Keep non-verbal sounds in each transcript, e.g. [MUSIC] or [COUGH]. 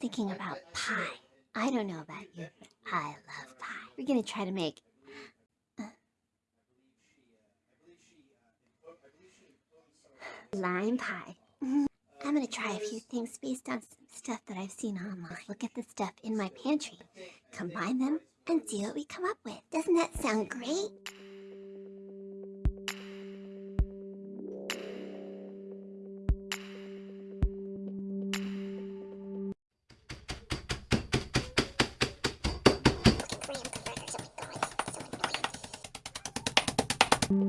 thinking about pie. I don't know about you, but I love pie. We're gonna try to make uh, lime pie. I'm gonna try a few things based on some stuff that I've seen online. Look at the stuff in my pantry, combine them, and see what we come up with. Doesn't that sound great? I can't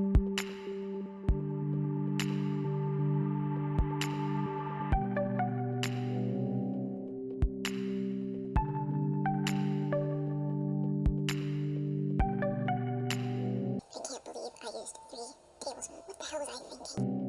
believe I used three tablespoons. What the hell was I thinking?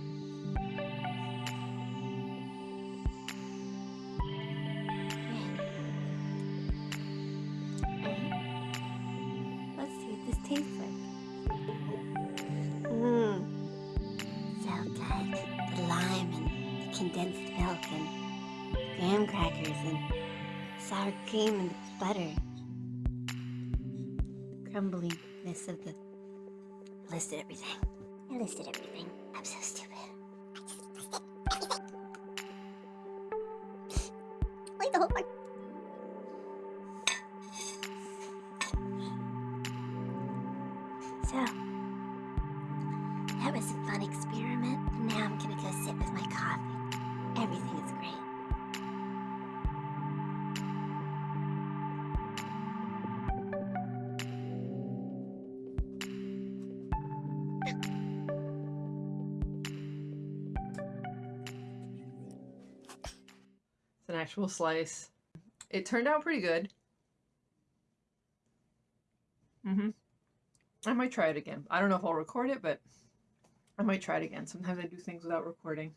tastes like. Mmm. So good. The lime and the condensed milk and graham crackers and sour cream and butter. The Crumbliness of the I listed everything. I listed everything. I'm so stupid. Like the whole part. That was a fun experiment. Now I'm gonna go sit with my coffee. Everything is great. It's an actual slice. It turned out pretty good. Mm-hmm. I might try it again. I don't know if I'll record it, but I might try it again. Sometimes I do things without recording.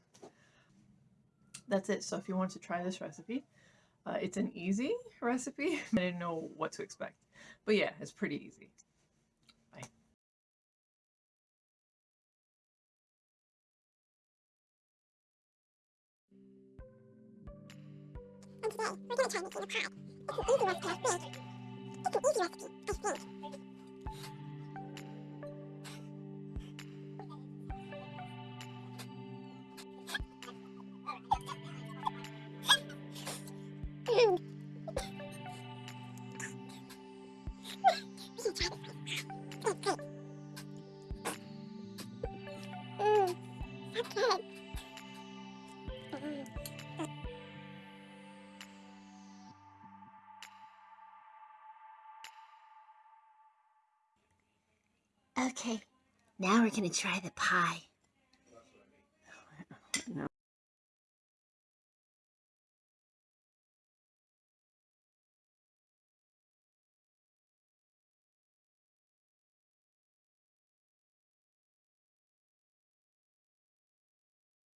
That's it. So if you want to try this recipe, uh, it's an easy recipe. [LAUGHS] I didn't know what to expect. But yeah, it's pretty easy. Bye. And today, we're gonna try making a pie. It's an easy recipe, I think. It's an easy recipe, I think. Okay, now we're gonna try the pie.